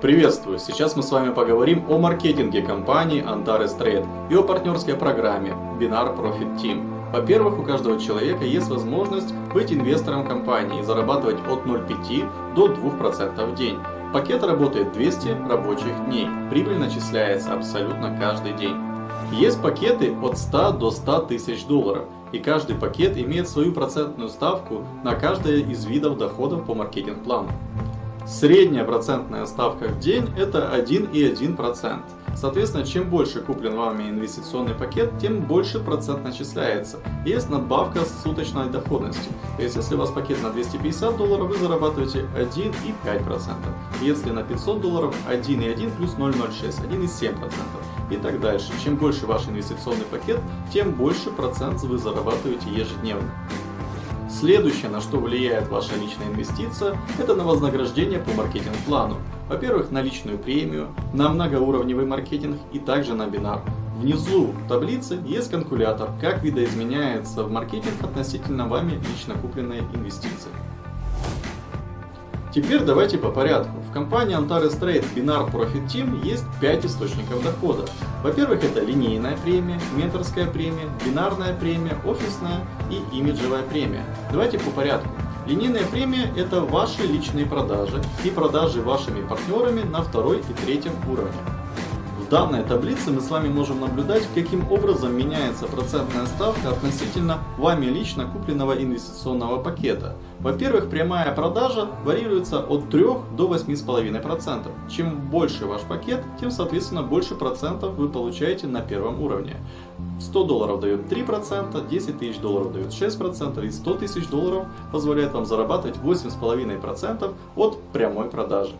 Приветствую! Сейчас мы с вами поговорим о маркетинге компании Antares Trade и о партнерской программе Binar Profit Team. Во-первых, у каждого человека есть возможность быть инвестором компании и зарабатывать от 0,5 до 2% в день. Пакет работает 200 рабочих дней. Прибыль начисляется абсолютно каждый день. Есть пакеты от 100 до 100 тысяч долларов, и каждый пакет имеет свою процентную ставку на каждое из видов доходов по маркетинг-плану. Средняя процентная ставка в день это 1,1%. Соответственно, чем больше куплен вами инвестиционный пакет, тем больше процент начисляется. Есть надбавка с суточной доходностью. То есть, если у вас пакет на 250 долларов, вы зарабатываете 1,5%. Если на 500 долларов 1,1 плюс 0,06, 1,7%. И так дальше. Чем больше ваш инвестиционный пакет, тем больше процент вы зарабатываете ежедневно. Следующее, на что влияет ваша личная инвестиция, это на вознаграждение по маркетинг-плану. Во-первых, на личную премию, на многоуровневый маркетинг и также на бинар. Внизу таблицы есть калькулятор, как видоизменяется в маркетинг относительно вами лично купленной инвестиции. Теперь давайте по порядку. В компании Antares Trade Binar Profit Team есть 5 источников дохода. Во-первых, это линейная премия, менторская премия, бинарная премия, офисная и имиджевая премия. Давайте по порядку. Линейная премия – это ваши личные продажи и продажи вашими партнерами на второй и третьем уровне данной таблице мы с вами можем наблюдать, каким образом меняется процентная ставка относительно вами лично купленного инвестиционного пакета. Во-первых, прямая продажа варьируется от 3 до 8,5%. Чем больше ваш пакет, тем соответственно больше процентов вы получаете на первом уровне. 100 долларов дает 3%, 10 тысяч долларов дает 6% и 100 тысяч долларов позволяет вам зарабатывать 8,5% от прямой продажи.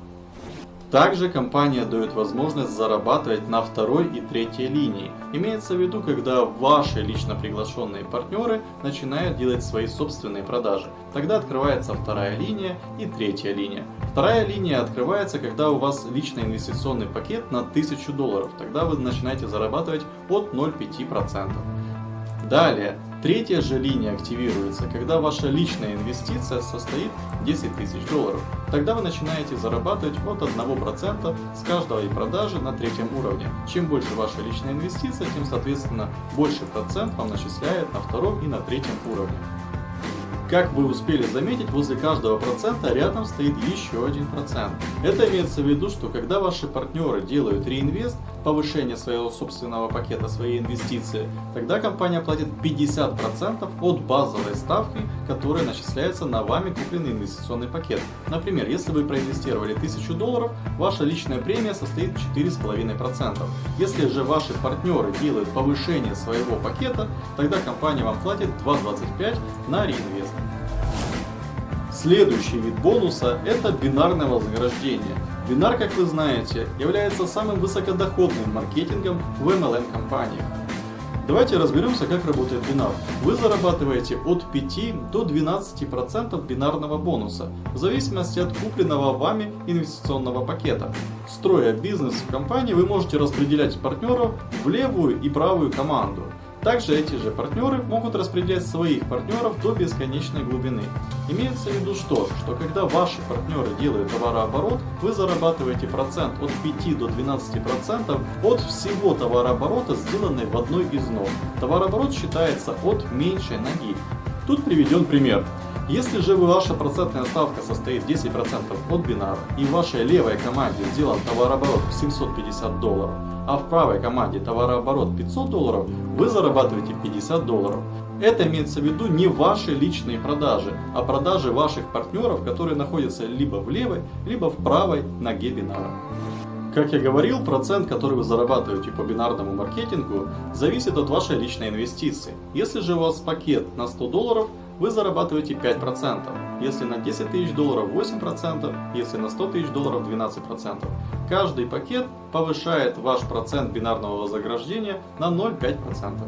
Также компания дает возможность зарабатывать на второй и третьей линии. Имеется в виду, когда ваши лично приглашенные партнеры начинают делать свои собственные продажи. Тогда открывается вторая линия и третья линия. Вторая линия открывается, когда у вас личный инвестиционный пакет на 1000 долларов. Тогда вы начинаете зарабатывать от 0,5%. Далее, третья же линия активируется, когда ваша личная инвестиция состоит 10 тысяч долларов. Тогда вы начинаете зарабатывать от 1% с каждой продажи на третьем уровне. Чем больше ваша личная инвестиция, тем соответственно больше процент вам начисляет на втором и на третьем уровне. Как вы успели заметить, возле каждого процента рядом стоит еще один процент. Это имеется в виду, что когда ваши партнеры делают реинвест, повышение своего собственного пакета, своей инвестиции, тогда компания платит 50% от базовой ставки, которая начисляется на вами купленный инвестиционный пакет. Например, если вы проинвестировали 1000 долларов, ваша личная премия состоит 4,5%. Если же ваши партнеры делают повышение своего пакета, тогда компания вам платит 2,25 на реинвест. Следующий вид бонуса – это бинарное вознаграждение. Бинар, как вы знаете, является самым высокодоходным маркетингом в MLM-компаниях. Давайте разберемся, как работает бинар. Вы зарабатываете от 5 до 12% бинарного бонуса, в зависимости от купленного вами инвестиционного пакета. Строя бизнес в компании, вы можете распределять партнеров в левую и правую команду. Также эти же партнеры могут распределять своих партнеров до бесконечной глубины. Имеется в виду что? Что когда ваши партнеры делают товарооборот, вы зарабатываете процент от 5 до 12% процентов от всего товарооборота, сделанной в одной из ног. Товарооборот считается от меньшей ноги. Тут приведен пример. Если же ваша процентная ставка состоит 10% от бинара и в вашей левой команде сделан товарооборот в 750 долларов, а в правой команде товарооборот 500 долларов, вы зарабатываете 50 долларов. Это имеется в виду не ваши личные продажи, а продажи ваших партнеров, которые находятся либо в левой, либо в правой ноге бинара. Как я говорил, процент, который вы зарабатываете по бинарному маркетингу, зависит от вашей личной инвестиции. Если же у вас пакет на 100 долларов, вы зарабатываете 5%, если на 10 тысяч долларов 8%, если на 100 тысяч долларов 12%. Каждый пакет повышает ваш процент бинарного вознаграждения на 0,5%.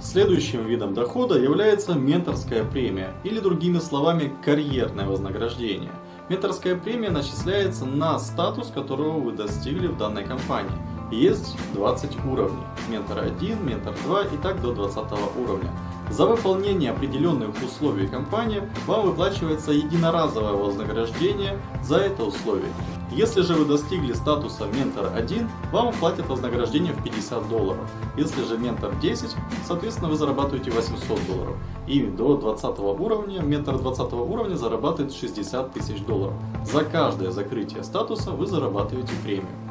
Следующим видом дохода является менторская премия, или другими словами карьерное вознаграждение. Менторская премия начисляется на статус, которого вы достигли в данной компании. Есть 20 уровней. Ментор 1, ментор 2 и так до 20 уровня. За выполнение определенных условий компании вам выплачивается единоразовое вознаграждение за это условие. Если же вы достигли статуса Ментор 1, вам платят вознаграждение в 50 долларов. Если же Ментор 10, соответственно вы зарабатываете 800 долларов. И до 20 уровня, Ментор 20 уровня зарабатывает 60 тысяч долларов. За каждое закрытие статуса вы зарабатываете премию.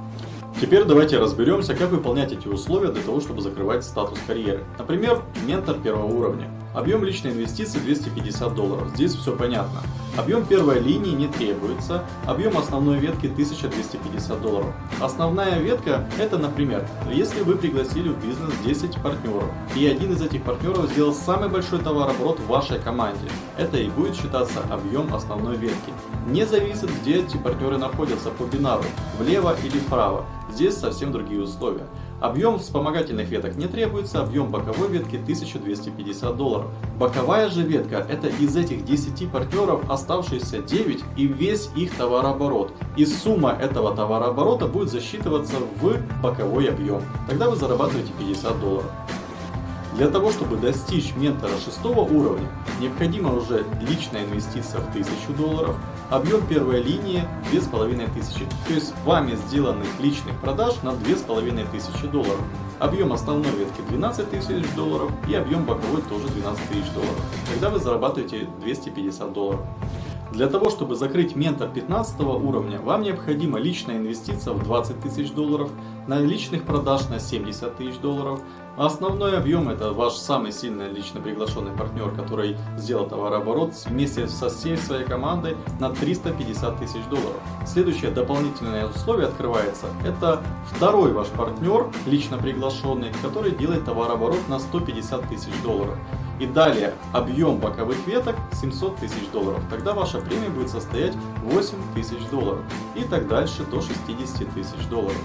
Теперь давайте разберемся, как выполнять эти условия для того, чтобы закрывать статус карьеры. Например, ментор первого уровня. Объем личной инвестиции 250 долларов. Здесь все понятно. Объем первой линии не требуется. Объем основной ветки 1250 долларов. Основная ветка это, например, если вы пригласили в бизнес 10 партнеров, и один из этих партнеров сделал самый большой товарооборот в вашей команде. Это и будет считаться объем основной ветки. Не зависит, где эти партнеры находятся по бинару, влево или вправо. Здесь совсем другие условия. Объем вспомогательных веток не требуется, объем боковой ветки 1250 долларов. Боковая же ветка это из этих 10 партнеров оставшиеся 9 и весь их товарооборот. И сумма этого товарооборота будет засчитываться в боковой объем. Тогда вы зарабатываете 50 долларов. Для того, чтобы достичь ментора шестого уровня, необходима уже личная инвестиция в 1000 долларов, объем первой линии 2500, то есть вами сделанных личных продаж на 2500 долларов. Объем основной ветки 12 тысяч долларов и объем боковой тоже 12 тысяч долларов. Тогда вы зарабатываете 250 долларов. Для того, чтобы закрыть ментор 15 уровня, вам необходима личная инвестиция в 20 тысяч долларов, на личных продаж на 70 тысяч долларов, основной объем это ваш самый сильный лично приглашенный партнер, который сделал товарооборот вместе со всей своей командой на 350 тысяч долларов. Следующее дополнительное условие открывается, это второй ваш партнер, лично приглашенный, который делает товарооборот на 150 тысяч долларов. И далее объем боковых веток 700 тысяч долларов. Тогда ваша премия будет состоять 8 тысяч долларов. И так дальше до 60 тысяч долларов.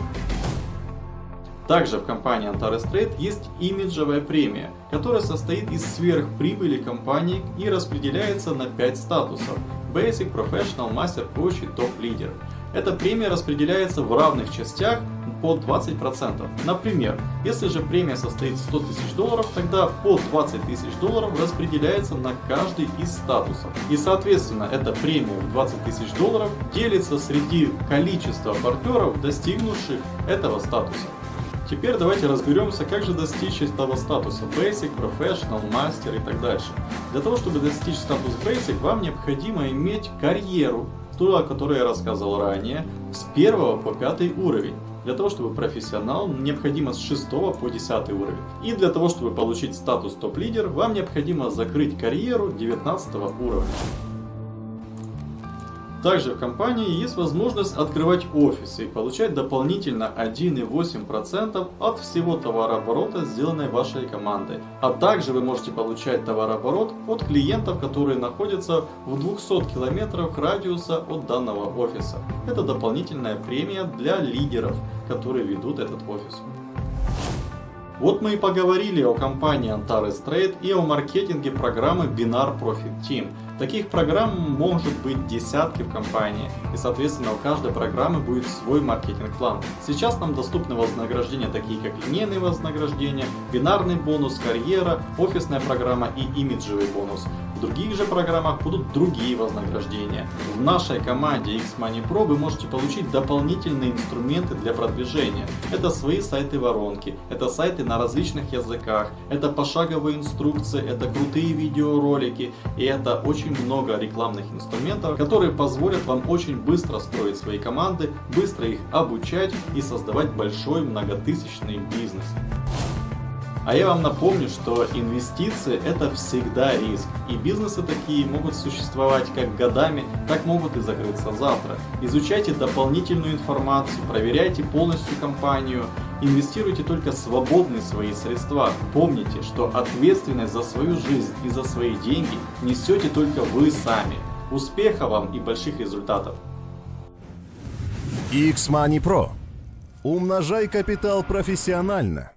Также в компании Antares Trade есть имиджевая премия, которая состоит из сверхприбыли компании и распределяется на 5 статусов Basic, Professional, Master, Coach и Top Leader. Эта премия распределяется в равных частях по 20%. Например, если же премия состоит 100 тысяч долларов, тогда по 20 тысяч долларов распределяется на каждый из статусов. И соответственно эта премия в 20 тысяч долларов делится среди количества партнеров, достигнувших этого статуса. Теперь давайте разберемся, как же достичь этого статуса Basic, Professional, Master и так дальше. Для того, чтобы достичь статус Basic, вам необходимо иметь карьеру, ту, о которой я рассказывал ранее, с 1 по 5 уровень. Для того, чтобы профессионал, необходимо с 6 по 10 уровень. И для того, чтобы получить статус топ-лидер, вам необходимо закрыть карьеру 19 уровня. Также в компании есть возможность открывать офисы и получать дополнительно 1,8% от всего товарооборота, сделанной вашей командой. А также вы можете получать товарооборот от клиентов, которые находятся в 200 километрах радиуса от данного офиса. Это дополнительная премия для лидеров, которые ведут этот офис. Вот мы и поговорили о компании Antares Trade и о маркетинге программы Binar Profit Team. Таких программ может быть десятки в компании, и соответственно у каждой программы будет свой маркетинг-план. Сейчас нам доступны вознаграждения такие как линейные вознаграждения, бинарный бонус, карьера, офисная программа и имиджевый бонус. В других же программах будут другие вознаграждения. В нашей команде X-Money Pro вы можете получить дополнительные инструменты для продвижения. Это свои сайты-воронки, это сайты на различных языках, это пошаговые инструкции, это крутые видеоролики и это очень много рекламных инструментов, которые позволят вам очень быстро строить свои команды, быстро их обучать и создавать большой многотысячный бизнес. А я вам напомню, что инвестиции это всегда риск. И бизнесы такие могут существовать как годами, так могут и закрыться завтра. Изучайте дополнительную информацию, проверяйте полностью компанию, инвестируйте только свободные свои средства. Помните, что ответственность за свою жизнь и за свои деньги несете только вы сами. Успеха вам и больших результатов! X-Money Pro. Умножай капитал профессионально.